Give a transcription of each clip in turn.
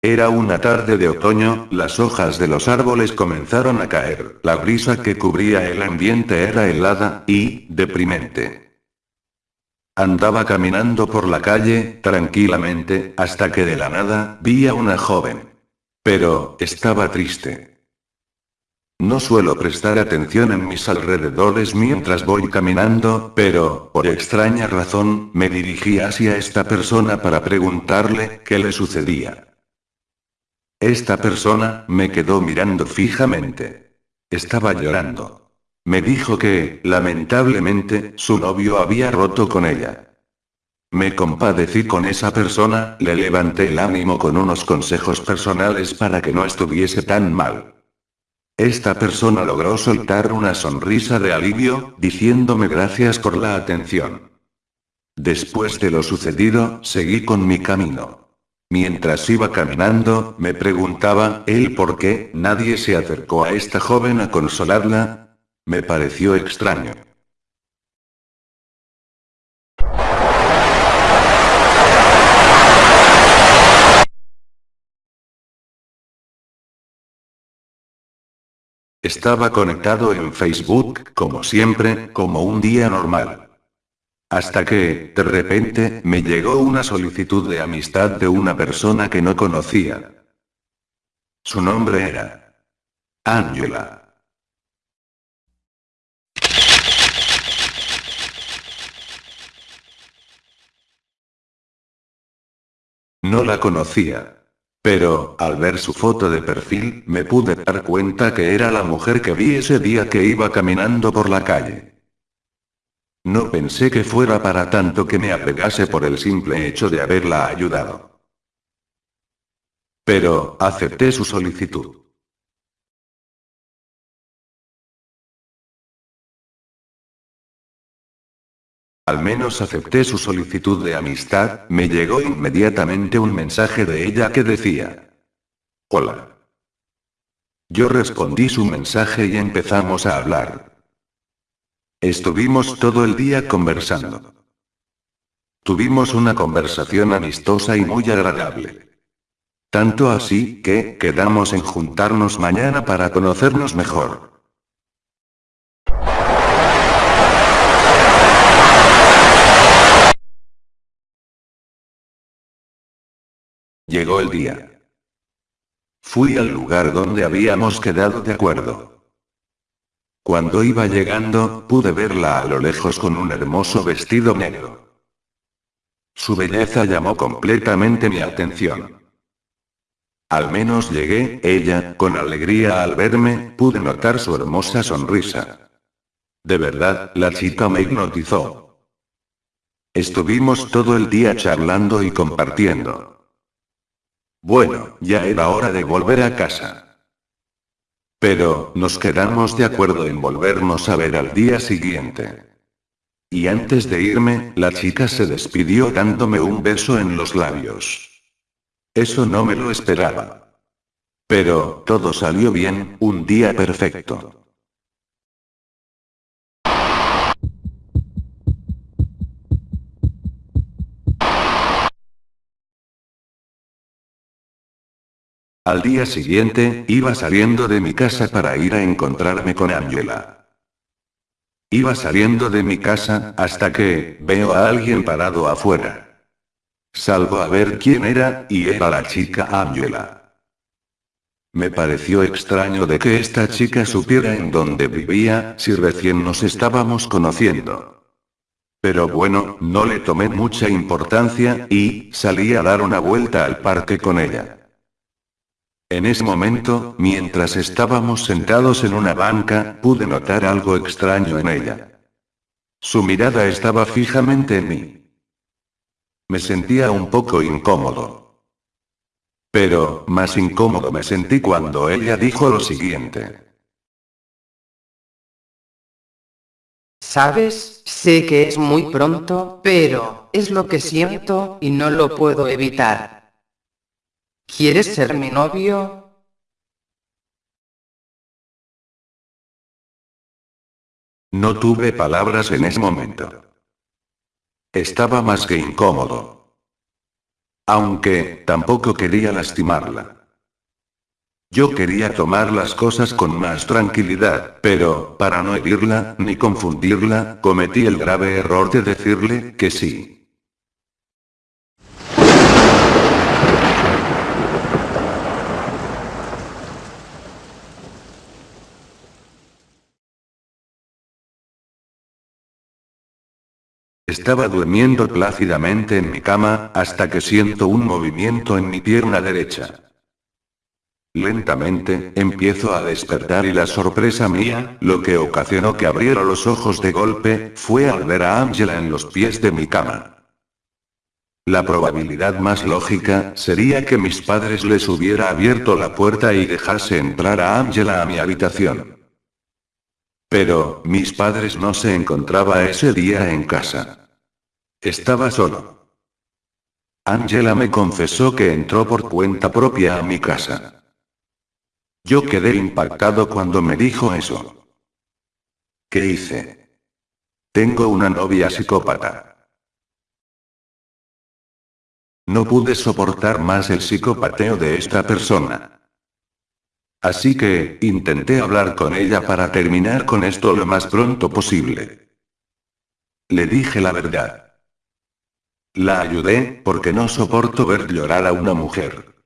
Era una tarde de otoño, las hojas de los árboles comenzaron a caer, la brisa que cubría el ambiente era helada, y, deprimente. Andaba caminando por la calle, tranquilamente, hasta que de la nada, vi a una joven. Pero, estaba triste. No suelo prestar atención en mis alrededores mientras voy caminando, pero, por extraña razón, me dirigí hacia esta persona para preguntarle, qué le sucedía. Esta persona, me quedó mirando fijamente. Estaba llorando. Me dijo que, lamentablemente, su novio había roto con ella. Me compadecí con esa persona, le levanté el ánimo con unos consejos personales para que no estuviese tan mal. Esta persona logró soltar una sonrisa de alivio, diciéndome gracias por la atención. Después de lo sucedido, seguí con mi camino. Mientras iba caminando, me preguntaba, ¿él por qué nadie se acercó a esta joven a consolarla? Me pareció extraño. Estaba conectado en Facebook, como siempre, como un día normal. Hasta que, de repente, me llegó una solicitud de amistad de una persona que no conocía. Su nombre era Angela. No la conocía. Pero, al ver su foto de perfil, me pude dar cuenta que era la mujer que vi ese día que iba caminando por la calle. No pensé que fuera para tanto que me apegase por el simple hecho de haberla ayudado. Pero, acepté su solicitud. Al menos acepté su solicitud de amistad, me llegó inmediatamente un mensaje de ella que decía. Hola. Yo respondí su mensaje y empezamos a hablar. Estuvimos todo el día conversando. Tuvimos una conversación amistosa y muy agradable. Tanto así, que, quedamos en juntarnos mañana para conocernos mejor. Llegó el día. Fui al lugar donde habíamos quedado de acuerdo. Cuando iba llegando, pude verla a lo lejos con un hermoso vestido negro. Su belleza llamó completamente mi atención. Al menos llegué, ella, con alegría al verme, pude notar su hermosa sonrisa. De verdad, la chica me hipnotizó. Estuvimos todo el día charlando y compartiendo. Bueno, ya era hora de volver a casa. Pero, nos quedamos de acuerdo en volvernos a ver al día siguiente. Y antes de irme, la chica se despidió dándome un beso en los labios. Eso no me lo esperaba. Pero, todo salió bien, un día perfecto. Al día siguiente, iba saliendo de mi casa para ir a encontrarme con Angela. Iba saliendo de mi casa, hasta que, veo a alguien parado afuera. Salgo a ver quién era, y era la chica Angela. Me pareció extraño de que esta chica supiera en dónde vivía, si recién nos estábamos conociendo. Pero bueno, no le tomé mucha importancia, y, salí a dar una vuelta al parque con ella. En ese momento, mientras estábamos sentados en una banca, pude notar algo extraño en ella. Su mirada estaba fijamente en mí. Me sentía un poco incómodo. Pero, más incómodo me sentí cuando ella dijo lo siguiente. ¿Sabes? Sé que es muy pronto, pero, es lo que siento, y no lo puedo evitar. ¿Quieres ser mi novio? No tuve palabras en ese momento. Estaba más que incómodo. Aunque, tampoco quería lastimarla. Yo quería tomar las cosas con más tranquilidad, pero, para no herirla, ni confundirla, cometí el grave error de decirle que sí. Estaba durmiendo plácidamente en mi cama, hasta que siento un movimiento en mi pierna derecha. Lentamente, empiezo a despertar y la sorpresa mía, lo que ocasionó que abriera los ojos de golpe, fue al ver a Angela en los pies de mi cama. La probabilidad más lógica, sería que mis padres les hubiera abierto la puerta y dejase entrar a Angela a mi habitación. Pero, mis padres no se encontraba ese día en casa. Estaba solo. Angela me confesó que entró por cuenta propia a mi casa. Yo quedé impactado cuando me dijo eso. ¿Qué hice? Tengo una novia psicópata. No pude soportar más el psicopateo de esta persona. Así que, intenté hablar con ella para terminar con esto lo más pronto posible. Le dije la verdad. La ayudé, porque no soporto ver llorar a una mujer.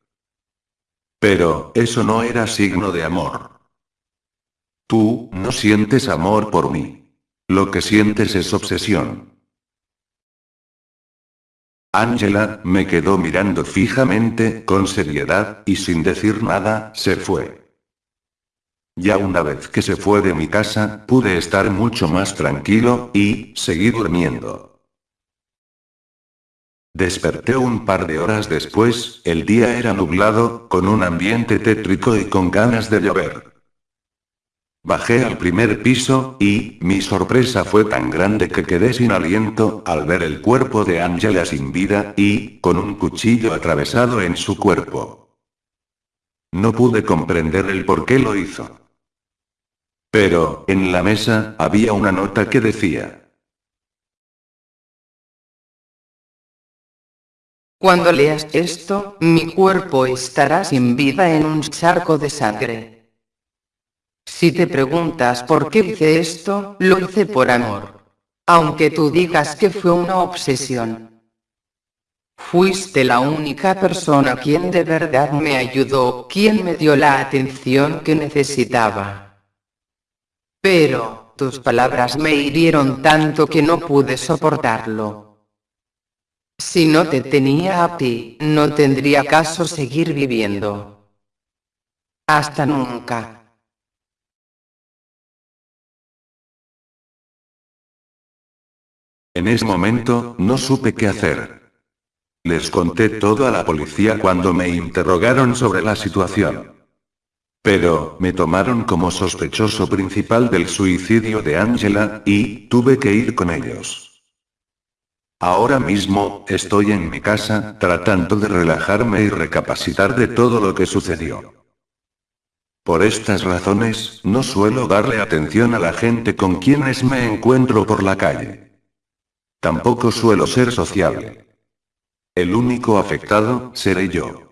Pero, eso no era signo de amor. Tú, no sientes amor por mí. Lo que sientes es obsesión. Angela, me quedó mirando fijamente, con seriedad, y sin decir nada, se fue. Ya una vez que se fue de mi casa, pude estar mucho más tranquilo, y, seguí durmiendo. Desperté un par de horas después, el día era nublado, con un ambiente tétrico y con ganas de llover. Bajé al primer piso, y, mi sorpresa fue tan grande que quedé sin aliento, al ver el cuerpo de Angela sin vida, y, con un cuchillo atravesado en su cuerpo. No pude comprender el por qué lo hizo. Pero, en la mesa, había una nota que decía. Cuando leas esto, mi cuerpo estará sin vida en un charco de sangre. Si te preguntas por qué hice esto, lo hice por amor. Aunque tú digas que fue una obsesión. Fuiste la única persona quien de verdad me ayudó, quien me dio la atención que necesitaba. Pero, tus palabras me hirieron tanto que no pude soportarlo. Si no te tenía a ti, no tendría caso seguir viviendo. Hasta nunca. En ese momento, no supe qué hacer. Les conté todo a la policía cuando me interrogaron sobre la situación. Pero, me tomaron como sospechoso principal del suicidio de Angela, y, tuve que ir con ellos. Ahora mismo, estoy en mi casa, tratando de relajarme y recapacitar de todo lo que sucedió. Por estas razones, no suelo darle atención a la gente con quienes me encuentro por la calle. Tampoco suelo ser sociable. El único afectado, seré yo.